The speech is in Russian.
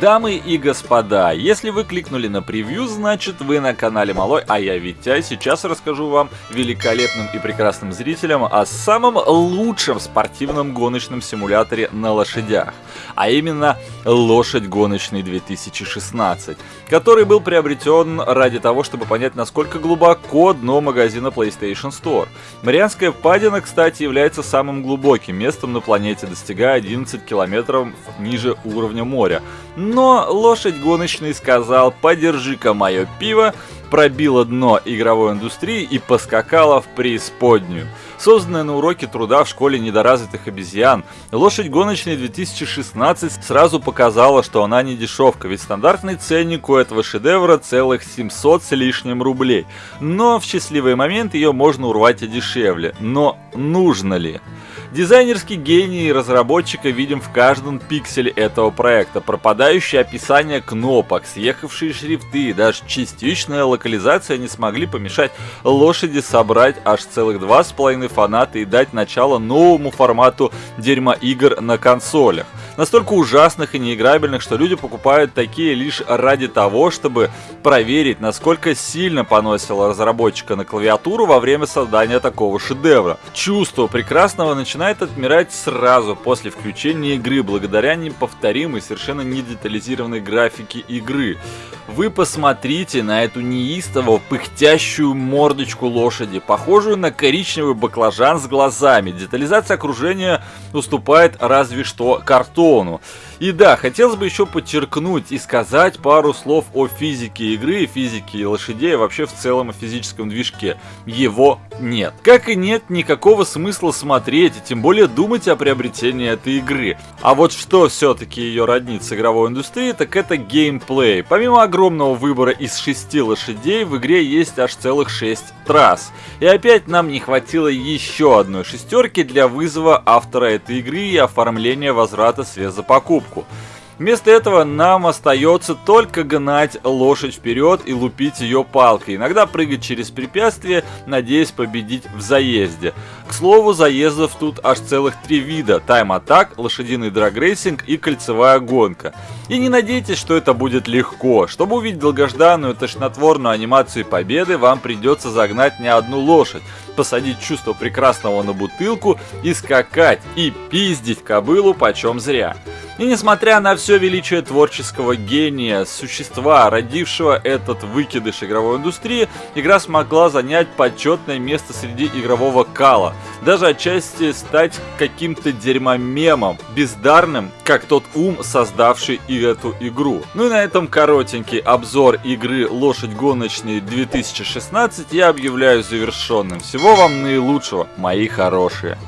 Дамы и господа, если вы кликнули на превью, значит вы на канале Малой, а я Витя. Сейчас расскажу вам, великолепным и прекрасным зрителям, о самом лучшем спортивном гоночном симуляторе на лошадях. А именно Лошадь гоночный 2016, который был приобретен ради того, чтобы понять, насколько глубоко дно магазина PlayStation Store. Марианская впадина, кстати, является самым глубоким местом на планете, достигая 11 километров ниже уровня моря. Но лошадь гоночный сказал «подержи-ка мое пиво», пробила дно игровой индустрии и поскакала в преисподнюю созданная на уроке труда в школе недоразвитых обезьян. Лошадь гоночная 2016 сразу показала, что она не дешевка, ведь стандартный ценник у этого шедевра целых 700 с лишним рублей. Но в счастливый момент ее можно урвать и дешевле. Но нужно ли? Дизайнерский гений разработчика видим в каждом пикселе этого проекта. Пропадающее описание кнопок, съехавшие шрифты и даже частичная локализация не смогли помешать лошади собрать аж целых 2,5 фанаты и дать начало новому формату дерьма игр на консолях настолько ужасных и неиграбельных, что люди покупают такие лишь ради того, чтобы проверить, насколько сильно поносило разработчика на клавиатуру во время создания такого шедевра. Чувство прекрасного начинает отмирать сразу после включения игры, благодаря неповторимой, совершенно недетализированной графике игры. Вы посмотрите на эту неистово пыхтящую мордочку лошади, похожую на коричневый баклажан с глазами. Детализация окружения уступает разве что картону. И да, хотелось бы еще подчеркнуть и сказать пару слов о физике игры, физике лошадей, и вообще в целом о физическом движке. Его нет. Как и нет никакого смысла смотреть, и тем более думать о приобретении этой игры. А вот что все-таки ее роднит с игровой индустрией, так это геймплей. Помимо огромного выбора из шести лошадей, в игре есть аж целых шесть трасс. И опять нам не хватило еще одной шестерки для вызова автора этой игры и оформления возврата средств за покупку. Вместо этого нам остается только гнать лошадь вперед и лупить ее палкой, иногда прыгать через препятствия, надеясь победить в заезде. К слову, заездов тут аж целых три вида – тайм-атак, лошадиный драгрейсинг и кольцевая гонка. И не надейтесь, что это будет легко. Чтобы увидеть долгожданную тошнотворную анимацию победы, вам придется загнать не одну лошадь, посадить чувство прекрасного на бутылку и скакать, и пиздить кобылу почем зря. И несмотря на все величие творческого гения, существа, родившего этот выкидыш игровой индустрии, игра смогла занять почетное место среди игрового кала. Даже отчасти стать каким-то дерьмомемом, бездарным, как тот ум, создавший и эту игру. Ну и на этом коротенький обзор игры «Лошадь гоночной 2016» я объявляю завершенным. Всего вам наилучшего, мои хорошие.